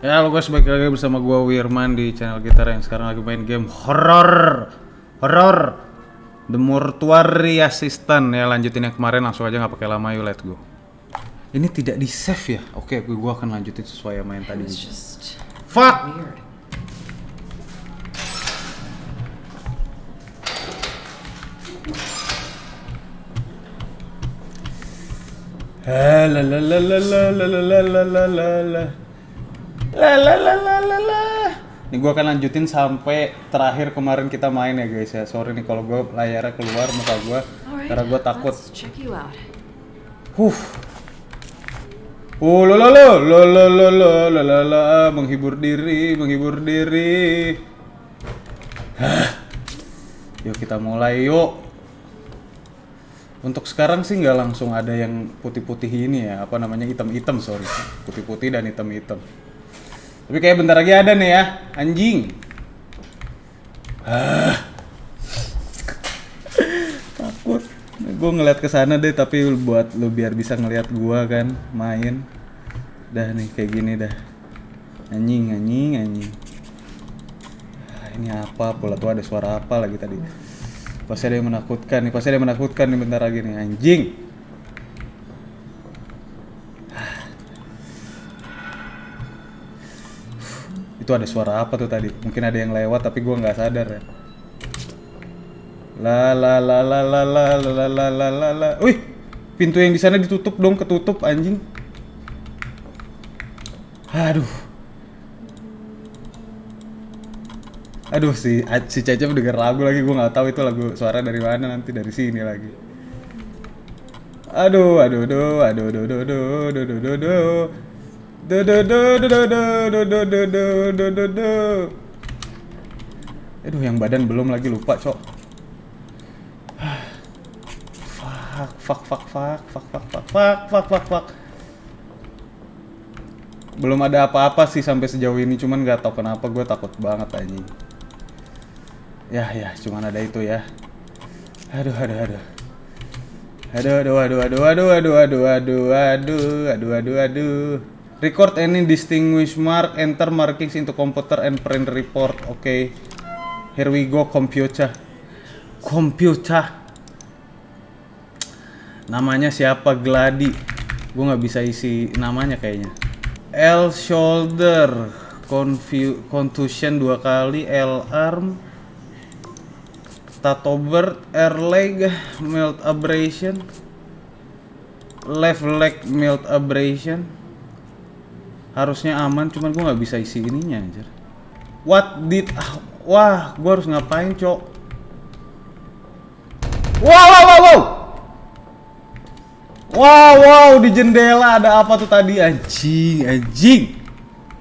Ya, halo guys, balik lagi bersama gua Wirman di channel gitar yang sekarang lagi main game horror. Horror. The Mortuary Assistant ya, lanjutin yang kemarin langsung aja nggak pakai lama yuk, let's go. Ini tidak di save ya? Oke, gua akan lanjutin sesuai yang tadi. It's just Fuck! weird. La la la la la la la la la la la la la la la la la la la ini gua akan lanjutin sampai terakhir kemarin kita main ya guys ya. Sorry nih kalau gua layarnya keluar muka gua Alright, karena gua takut. huh. Oh lo lo lo. Lo lo lo lo. La la la. Menghibur diri menghibur diri. Hah. yuk kita mulai yuk. Untuk sekarang sih nggak langsung ada yang putih-putih ini ya. Apa namanya? Hitam-hitam sorry. Putih-putih dan hitam-hitam tapi kayak bentar lagi ada nih ya anjing. Ah. takut. Gue ngeliat ke sana deh tapi buat lu biar bisa ngeliat gua kan main. Dah nih kayak gini dah. Anjing anjing anjing. Ah, ini apa? Pula tuh ada suara apa lagi tadi? Pasti ada yang menakutkan nih pasti ada yang menakutkan nih bentar lagi nih anjing itu ada suara apa tuh tadi mungkin ada yang lewat tapi gua nggak sadar ya la la la la la la la la la la la wih pintu yang di sana ditutup dong ketutup anjing aduh aduh si si Caca denger lagu lagi gua nggak tahu itu lagu suara dari mana nanti dari sini lagi aduh aduh aduh aduh aduh aduh aduh aduh aduh Aduh yang badan belum lagi lupa cok. Fuck fuck fuck fuck fuck fuck fuck fuck fuck fuck fuck. Belum ada apa-apa sih sampai sejauh ini cuman nggak tahu kenapa gue takut banget anjing. Ya ya cuman ada itu ya. Aduh aduh aduh. Aduh aduh aduh aduh aduh aduh aduh aduh aduh aduh aduh aduh. Record any distinguished mark, enter markings into computer and print report. Oke. Okay. Here we go computer. Computer. Namanya siapa? Gladi. Gue nggak bisa isi namanya kayaknya. L shoulder, confu contusion dua kali, L arm, Tatober, air leg, melt abrasion, left leg melt abrasion harusnya aman cuman gue nggak bisa isi ininya anjir. What did ah, wah gue harus ngapain cok? Wow wow wow wow! Wow wow di jendela ada apa tuh tadi? Anjing anjing!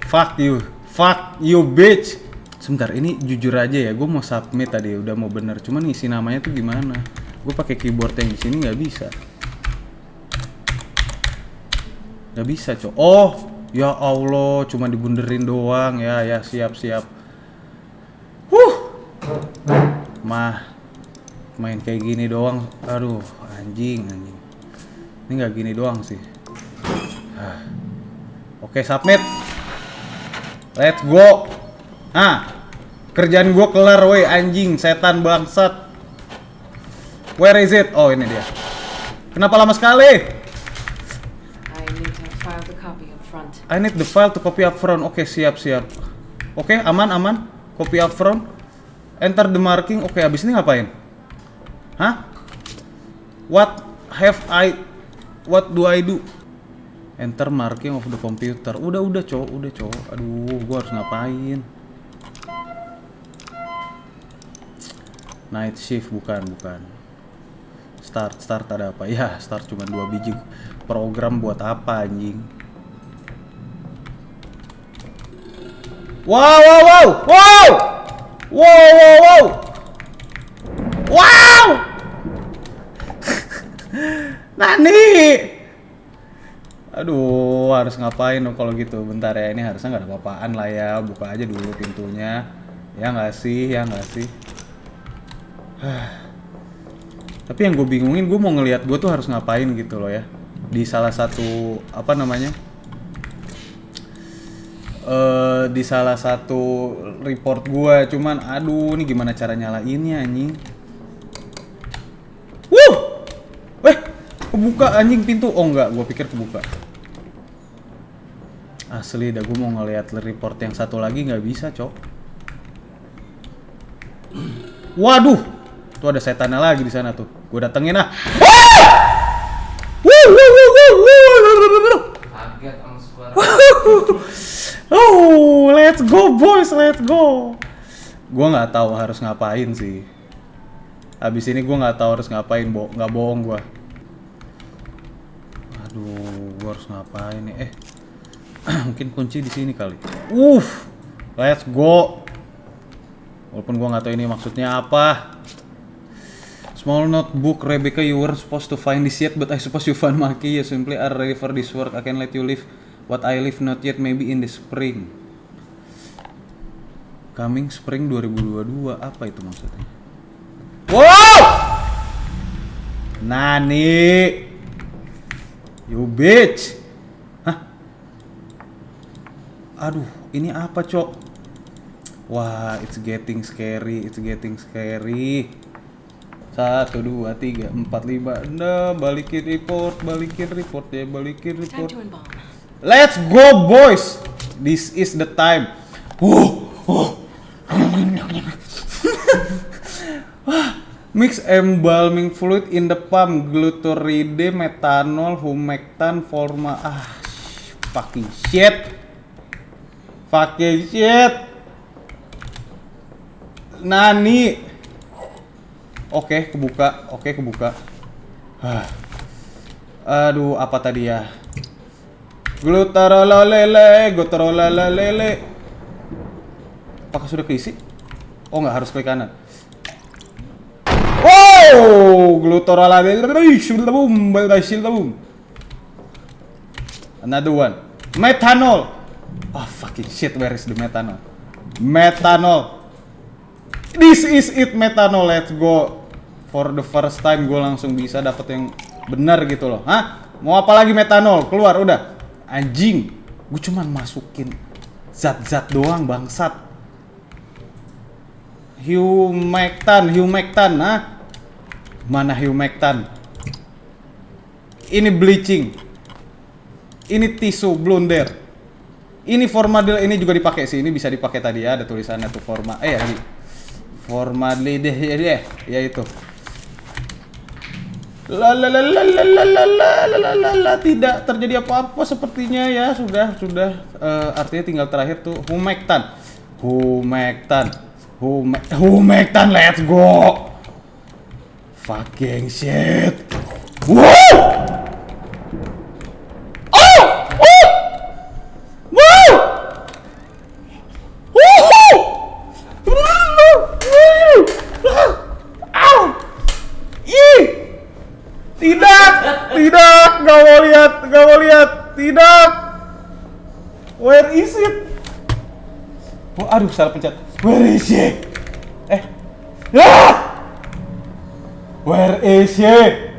Fuck you fuck you bitch! Sebentar ini jujur aja ya gue mau submit tadi udah mau bener. Cuman ngisi namanya tuh gimana? Gue pakai keyboard yang di sini nggak bisa. Nggak bisa cok. Oh Ya Allah, cuma dibunderin doang ya. Ya siap siap. Huh. Mah main kayak gini doang. Aduh, anjing anjing. Ini nggak gini doang sih. Ah. Oke, submit. Let's go. Nah, kerjaan gua kelar woi anjing, setan bangsat. Where is it? Oh, ini dia. Kenapa lama sekali? I need to file the copy up front. I need the file to copy up front. Oke, siap, siap. Oke, aman, aman. Copy up front. Enter the marking. Oke, abis ini ngapain? Hah? What have I... What do I do? Enter marking of the computer. Udah, udah, cowok. Udah, cowok. Aduh, gua harus ngapain? Night shift, bukan, bukan. Start, start ada apa? Ya, start cuma dua biji. Program buat apa, anjing? Wow, wow, wow, wow, wow, wow, wow, wow. Nani. Aduh, harus ngapain dong kalau gitu? Bentar ya, ini harusnya nggak ada apa-apaan lah ya. Buka aja dulu pintunya. Ya nggak sih, ya nggak sih. Tapi yang gue bingungin, gue mau ngelihat gue tuh harus ngapain gitu loh ya. Di salah satu apa namanya? Eh di salah satu report gua, cuman aduh ini gimana cara nyalainnya anjing. Wuh! Eh, kebuka anjing pintu. Oh enggak, gua pikir kebuka. Asli dah gua mau ngeliat report yang satu lagi nggak bisa, Cok. Waduh, tuh ada setannya lagi di sana tuh. Gue datengin ah. Oh, let's go boys, let's go. Gua nggak tahu harus ngapain sih. Habis ini gua nggak tahu harus ngapain, bo nggak bohong gua. Aduh, gua harus ngapain nih? Eh, mungkin kunci di sini kali. Uff, let's go. Walaupun gua nggak tahu ini maksudnya apa. Small notebook, Rebecca, you were supposed to find this yet, but I suppose you found Maki. You simply are ready for this work. I can let you live what I live not yet, maybe in the spring. Coming spring 2022, apa itu maksudnya? Wow! Nani! You bitch! Hah? Aduh, ini apa, Cok? Wah, it's getting scary, it's getting scary. Satu, dua, tiga, empat, lima, enam, balikin report, balikin report ya, balikin report. Let's go, boys! This is the time. Mix embalming fluid in the pump, glutaride, methanol, humectan, forma. Ah, fucking shit. Fucking shit. Nani. Oke, kebuka. Oke, kebuka. Hah. Aduh, apa tadi ya? Glutarola lele, glutarola lele. Apakah sudah keisi? Oh nggak harus klik kanan. Oh, glutarola lele, shilabum, shilabum. Another one. Methanol. Oh fucking shit, where is the methanol? Methanol. This is it methanol. Let's go. For the first time gue langsung bisa dapet yang benar gitu loh. Hah? Mau apa lagi metanol? Keluar udah. Anjing. Gue cuman masukin zat-zat doang bangsat. Humectan, humectan, nah. Mana humectan? Ini bleaching. Ini tisu blunder. Ini formaldehyde ini juga dipakai sih. Ini bisa dipakai tadi ya. Ada tulisannya tuh forma. Eh, lagi. Formaldehyde ya, ya, ya itu. La la la la la la la la la la la la tidak terjadi apa-apa sepertinya ya sudah sudah Eh, artinya tinggal terakhir tuh let's go fucking shit wow oh oh wow Woohoo! Au! Ih! Tidak, tidak, nggak mau lihat, nggak mau lihat, tidak. Where is it? Oh, aduh, salah pencet. Where is it? Eh, ah! Where is it?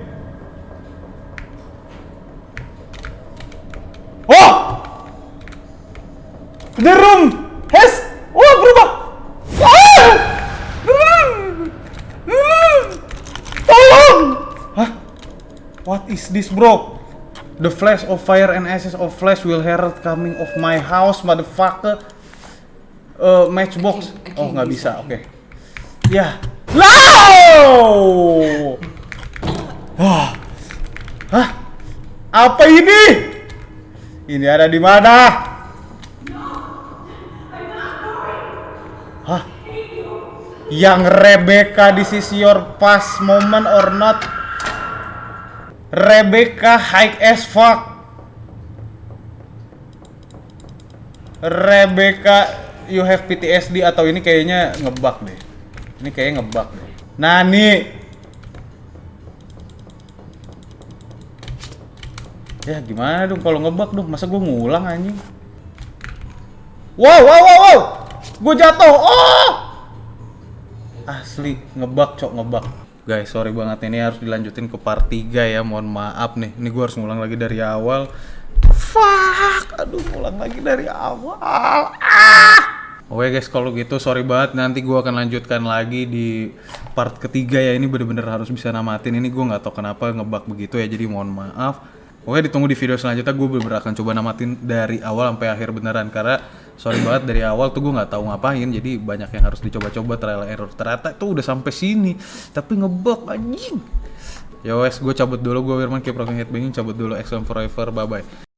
Oh! The room has, oh berubah. Ah! Tolong! Hah? What is this, bro? The flash of fire and ashes of flash will herald coming of my house, motherfucker. Uh, matchbox. I can't- I Oh, can't nggak use bisa. Oke. Ya. Wow! Hah? Hah? Apa ini? Ini ada di mana? Hah? Yang Rebecca, this is your past moment or not? Rebecca high as fuck. Rebecca, you have PTSD atau ini kayaknya ngebug deh. Ini kayaknya ngebug deh. Nani. Ya gimana dong kalau ngebug dong? Masa gue ngulang anjing? Wow, wow, wow, wow. Gue jatuh. Oh! Asli ngebug, cok ngebug. Guys, sorry banget ini harus dilanjutin ke part 3 ya. Mohon maaf nih. Ini gue harus ngulang lagi dari awal. fuck aduh pulang lagi dari awal ah Oke guys, kalau gitu sorry banget nanti gua akan lanjutkan lagi di part ketiga ya ini bener-bener harus bisa namatin ini gua nggak tahu kenapa ngebug begitu ya jadi mohon maaf. Oke ditunggu di video selanjutnya gue bener akan coba namatin dari awal sampai akhir beneran karena sorry banget dari awal tuh gue nggak tahu ngapain jadi banyak yang harus dicoba-coba trial error ternyata itu udah sampai sini tapi ngebug anjing. Ya wes gue cabut dulu gue Wirman keep rocking headbanging cabut dulu XM forever bye bye.